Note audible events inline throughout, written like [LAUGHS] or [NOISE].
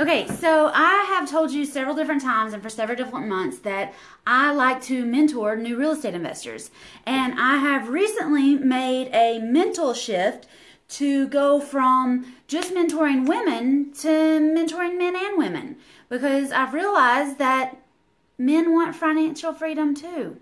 Okay, so I have told you several different times and for several different months that I like to mentor new real estate investors. And I have recently made a mental shift to go from just mentoring women to mentoring men and women because I've realized that men want financial freedom too.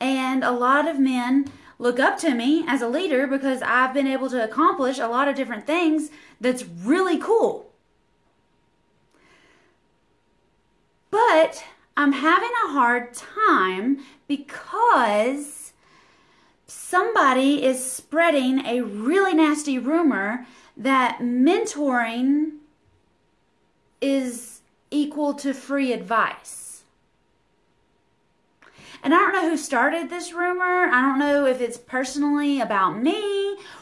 And a lot of men look up to me as a leader because I've been able to accomplish a lot of different things that's really cool. But I'm having a hard time because somebody is spreading a really nasty rumor that mentoring is equal to free advice. And I don't know who started this rumor. I don't know if it's personally about me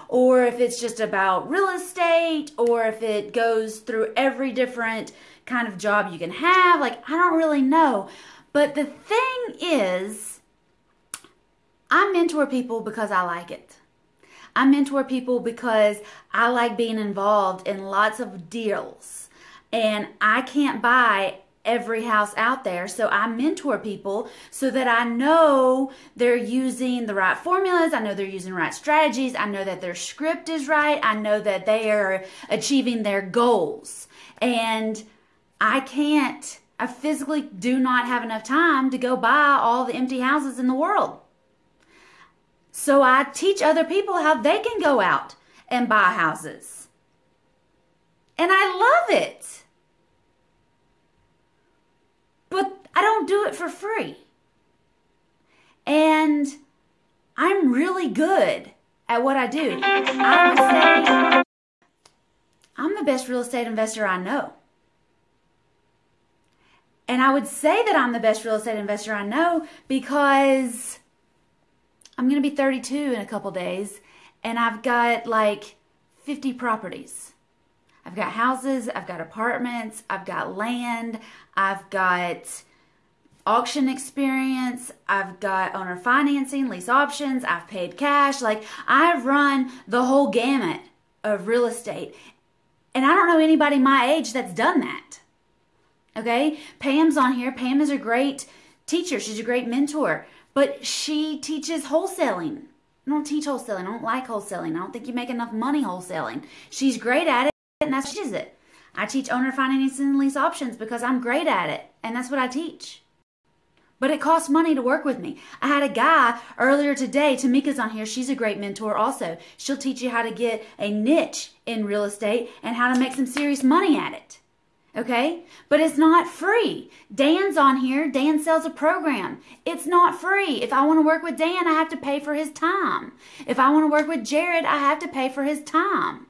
or if it's just about real estate or if it goes through every different kind of job you can have. Like, I don't really know. But the thing is, I mentor people because I like it. I mentor people because I like being involved in lots of deals. And I can't buy every house out there. So I mentor people so that I know they're using the right formulas. I know they're using right strategies. I know that their script is right. I know that they are achieving their goals. And I can't, I physically do not have enough time to go buy all the empty houses in the world. So I teach other people how they can go out and buy houses. And I love it. But I don't do it for free. And I'm really good at what I do. I I'm the best real estate investor I know. And I would say that I'm the best real estate investor I know because I'm going to be 32 in a couple days and I've got like 50 properties. I've got houses, I've got apartments, I've got land, I've got auction experience, I've got owner financing, lease options, I've paid cash. Like I've run the whole gamut of real estate. And I don't know anybody my age that's done that. Okay? Pam's on here. Pam is a great teacher. She's a great mentor, but she teaches wholesaling. I don't teach wholesaling. I don't like wholesaling. I don't think you make enough money wholesaling. She's great at it, and that's she it. I teach owner financing and lease options because I'm great at it, and that's what I teach. But it costs money to work with me. I had a guy earlier today, Tamika's on here. She's a great mentor also. She'll teach you how to get a niche in real estate and how to make some serious money at it. Okay? But it's not free. Dan's on here. Dan sells a program. It's not free. If I want to work with Dan, I have to pay for his time. If I want to work with Jared, I have to pay for his time.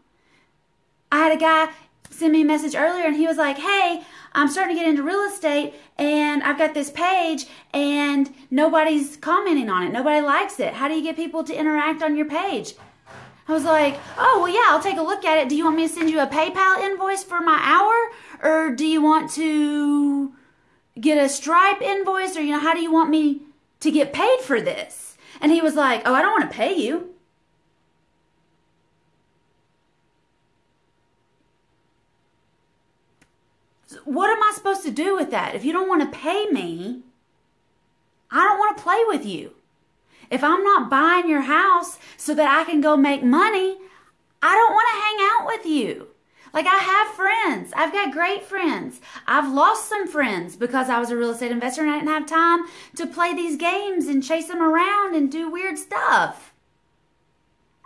I had a guy send me a message earlier and he was like, Hey, I'm starting to get into real estate and I've got this page and nobody's commenting on it. Nobody likes it. How do you get people to interact on your page? I was like, oh, well, yeah, I'll take a look at it. Do you want me to send you a PayPal invoice for my hour? Or do you want to get a Stripe invoice? Or, you know, how do you want me to get paid for this? And he was like, oh, I don't want to pay you. What am I supposed to do with that? If you don't want to pay me, I don't want to play with you. If I'm not buying your house so that I can go make money, I don't want to hang out with you. Like I have friends. I've got great friends. I've lost some friends because I was a real estate investor and I didn't have time to play these games and chase them around and do weird stuff.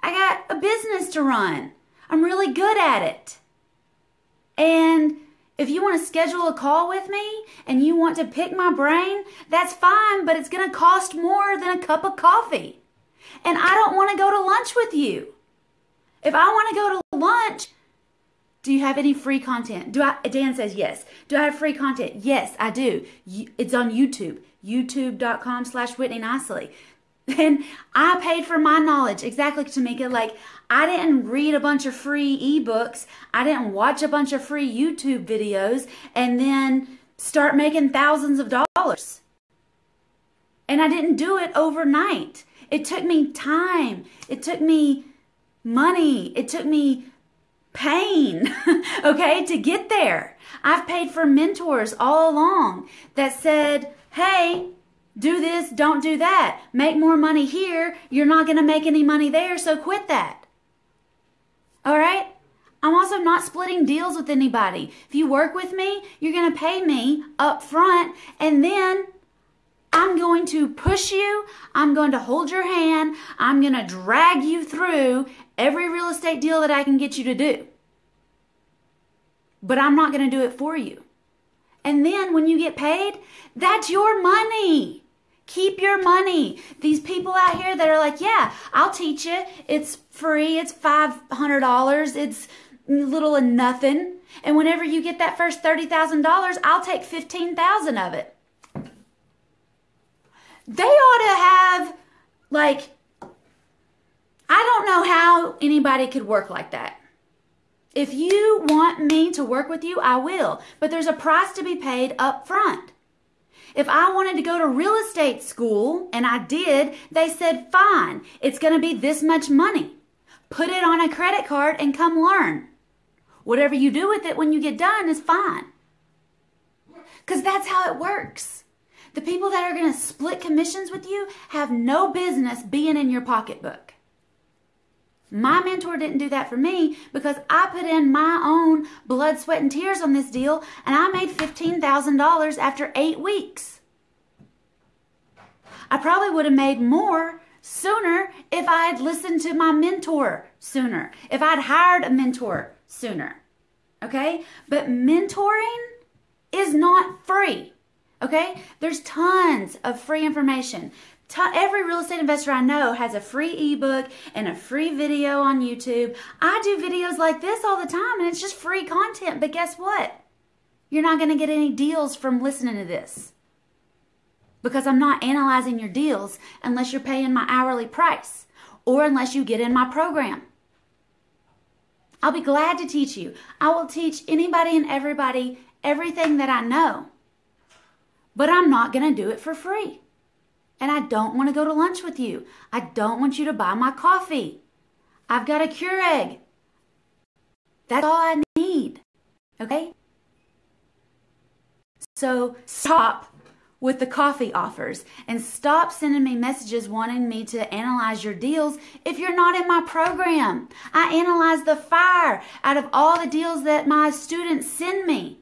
I got a business to run. I'm really good at it. And if you want to schedule a call with me and you want to pick my brain, that's fine, but it's going to cost more than a cup of coffee. And I don't want to go to lunch with you. If I want to go to lunch, do you have any free content? Do I Dan says yes. Do I have free content? Yes, I do. It's on YouTube. YouTube.com slash Whitney Nicely. And I paid for my knowledge. Exactly, Tamika. Like, I didn't read a bunch of free ebooks. I didn't watch a bunch of free YouTube videos and then start making thousands of dollars. And I didn't do it overnight. It took me time. It took me money. It took me pain, [LAUGHS] okay, to get there. I've paid for mentors all along that said, hey, do this, don't do that. Make more money here. You're not going to make any money there, so quit that. All right? I'm also not splitting deals with anybody. If you work with me, you're going to pay me up front and then I'm going to push you. I'm going to hold your hand. I'm going to drag you through every real estate deal that I can get you to do. But I'm not going to do it for you. And then when you get paid, that's your money. Keep your money. These people out here that are like, yeah, I'll teach you. It's free. It's $500. It's little and nothing. And whenever you get that first $30,000, I'll take 15,000 of it. They ought to have like I don't know how anybody could work like that. If you want me to work with you, I will, but there's a price to be paid up front. If I wanted to go to real estate school, and I did, they said, fine, it's going to be this much money. Put it on a credit card and come learn. Whatever you do with it when you get done is fine. Because that's how it works. The people that are going to split commissions with you have no business being in your pocketbook. My mentor didn't do that for me because I put in my own blood, sweat, and tears on this deal and I made $15,000 after eight weeks. I probably would have made more sooner if I had listened to my mentor sooner, if I'd hired a mentor sooner. Okay? But mentoring is not free. Okay? There's tons of free information. Every real estate investor I know has a free ebook and a free video on YouTube. I do videos like this all the time and it's just free content. But guess what? You're not going to get any deals from listening to this because I'm not analyzing your deals unless you're paying my hourly price or unless you get in my program. I'll be glad to teach you. I will teach anybody and everybody everything that I know. But I'm not going to do it for free. And I don't want to go to lunch with you. I don't want you to buy my coffee. I've got a Keurig. That's all I need. Okay? So stop with the coffee offers and stop sending me messages wanting me to analyze your deals if you're not in my program. I analyze the fire out of all the deals that my students send me.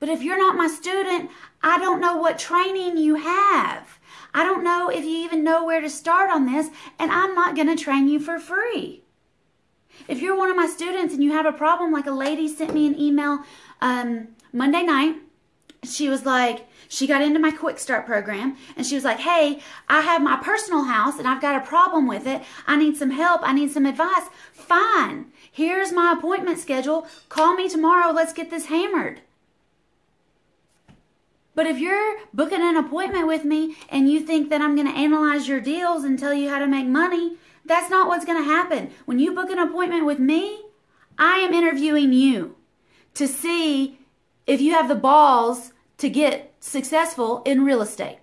But if you're not my student, I don't know what training you have. I don't know if you even know where to start on this, and I'm not going to train you for free. If you're one of my students and you have a problem, like a lady sent me an email um, Monday night, she was like, she got into my quick start program and she was like, Hey, I have my personal house and I've got a problem with it. I need some help. I need some advice. Fine. Here's my appointment schedule. Call me tomorrow. Let's get this hammered. But if you're booking an appointment with me and you think that I'm going to analyze your deals and tell you how to make money, that's not what's going to happen. When you book an appointment with me, I am interviewing you to see if you have the balls to get successful in real estate.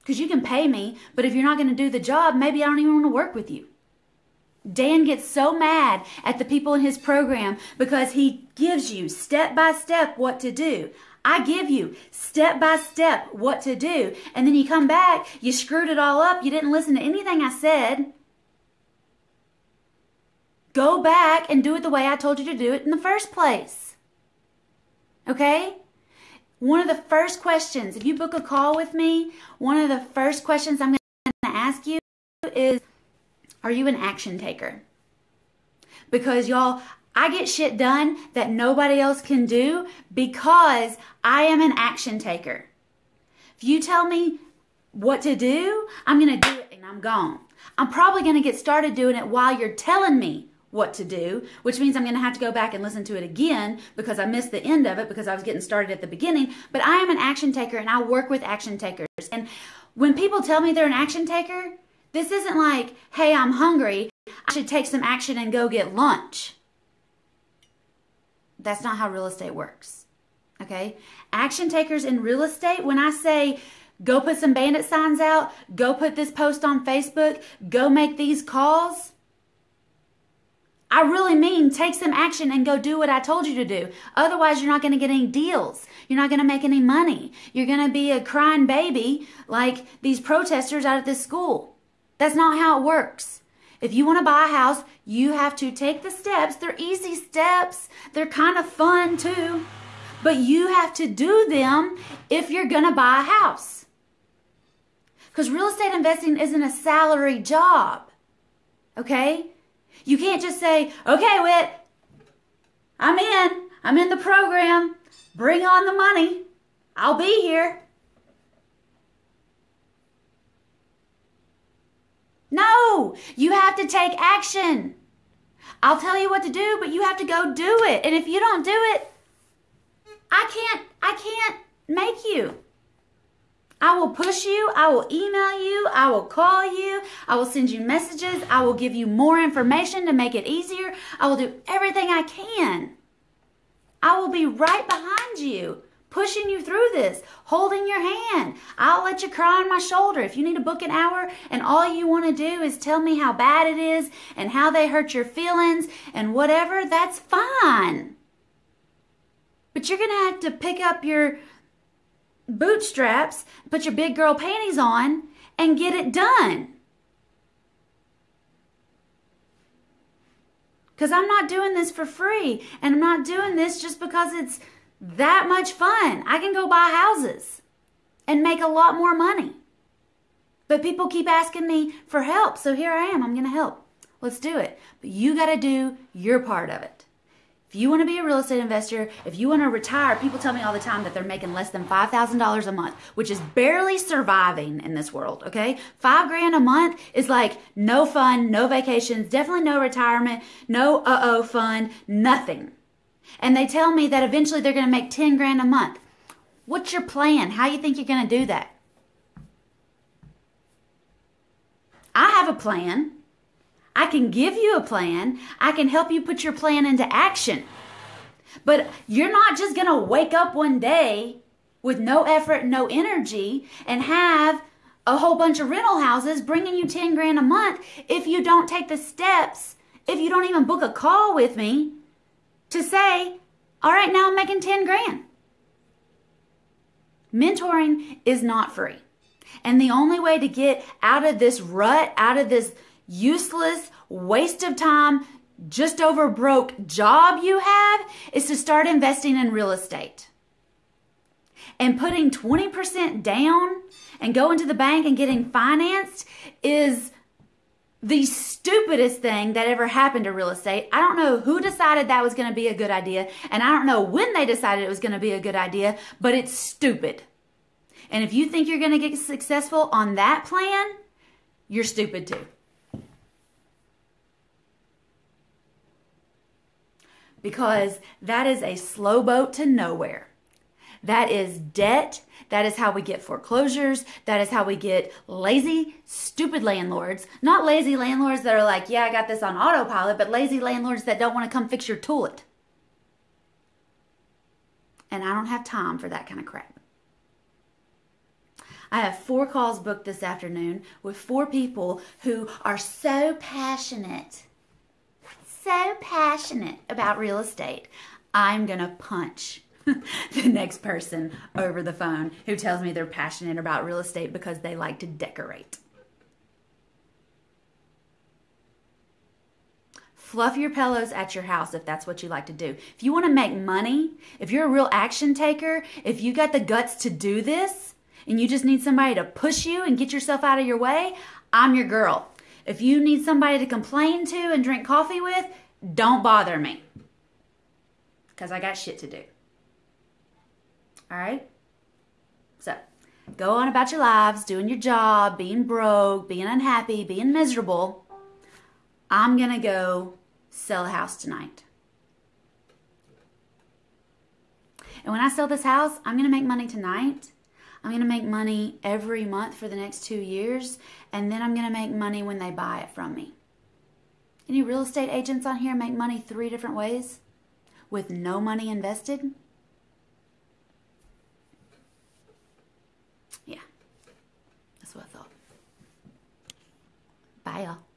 Because you can pay me, but if you're not going to do the job, maybe I don't even want to work with you. Dan gets so mad at the people in his program because he gives you step by step what to do. I give you step by step what to do. And then you come back, you screwed it all up, you didn't listen to anything I said. Go back and do it the way I told you to do it in the first place. Okay? One of the first questions, if you book a call with me, one of the first questions I'm going to ask you is are you an action taker? Because y'all, I get shit done that nobody else can do because I am an action taker. If you tell me what to do, I'm going to do it and I'm gone. I'm probably going to get started doing it while you're telling me what to do, which means I'm going to have to go back and listen to it again because I missed the end of it because I was getting started at the beginning. But I am an action taker and I work with action takers. And when people tell me they're an action taker, this isn't like, hey, I'm hungry. I should take some action and go get lunch. That's not how real estate works. Okay? Action takers in real estate, when I say Go put some bandit signs out. Go put this post on Facebook. Go make these calls. I really mean take some action and go do what I told you to do. Otherwise, you're not going to get any deals. You're not going to make any money. You're going to be a crying baby like these protesters out at this school. That's not how it works. If you want to buy a house, you have to take the steps. They're easy steps, they're kind of fun too. But you have to do them if you're going to buy a house. Because real estate investing isn't a salary job. Okay? You can't just say, okay, Whit, I'm in. I'm in the program. Bring on the money. I'll be here. No, you have to take action. I'll tell you what to do, but you have to go do it. And if you don't do it, I can't I can't make you. I will push you, I will email you, I will call you, I will send you messages, I will give you more information to make it easier. I will do everything I can. I will be right behind you, pushing you through this, holding your hand. I'll let you cry on my shoulder. If you need to book an hour and all you want to do is tell me how bad it is and how they hurt your feelings and whatever, that's fine. But you're going to have to pick up your bootstraps, put your big girl panties on, and get it done. Because I'm not doing this for free, and I'm not doing this just because it's that much fun. I can go buy houses and make a lot more money. But people keep asking me for help, so here I am. I'm going to help. Let's do it. But you got to do your part of it. If you want to be a real estate investor, if you want to retire, people tell me all the time that they're making less than $5,000 a month, which is barely surviving in this world, okay? Five grand a month is like no fun, no vacations, definitely no retirement, no uh oh fun, nothing. And they tell me that eventually they're going to make 10 grand a month. What's your plan? How you think you're going to do that? I have a plan. I can give you a plan. I can help you put your plan into action. But you're not just going to wake up one day with no effort, no energy, and have a whole bunch of rental houses bringing you 10 grand a month if you don't take the steps, if you don't even book a call with me to say, all right, now I'm making 10 grand. Mentoring is not free. And the only way to get out of this rut, out of this useless, waste of time, just over broke job you have is to start investing in real estate. And putting 20% down and going to the bank and getting financed is the stupidest thing that ever happened to real estate. I don't know who decided that was going to be a good idea, and I don't know when they decided it was going to be a good idea, but it's stupid. And if you think you're going to get successful on that plan, you're stupid too. because that is a slow boat to nowhere. That is debt. That is how we get foreclosures. That is how we get lazy, stupid landlords. Not lazy landlords that are like, yeah, I got this on autopilot, but lazy landlords that don't want to come fix your toilet. And I don't have time for that kind of crap. I have four calls booked this afternoon with four people who are so passionate so passionate about real estate, I'm going to punch [LAUGHS] the next person over the phone who tells me they're passionate about real estate because they like to decorate. Fluff your pillows at your house if that's what you like to do. If you want to make money, if you're a real action taker, if you got the guts to do this and you just need somebody to push you and get yourself out of your way, I'm your girl. If you need somebody to complain to and drink coffee with, don't bother me. Because I got shit to do. All right? So, go on about your lives, doing your job, being broke, being unhappy, being miserable. I'm going to go sell a house tonight. And when I sell this house, I'm going to make money tonight I'm going to make money every month for the next two years, and then I'm going to make money when they buy it from me. Any real estate agents on here make money three different ways with no money invested? Yeah. Bye, y'all.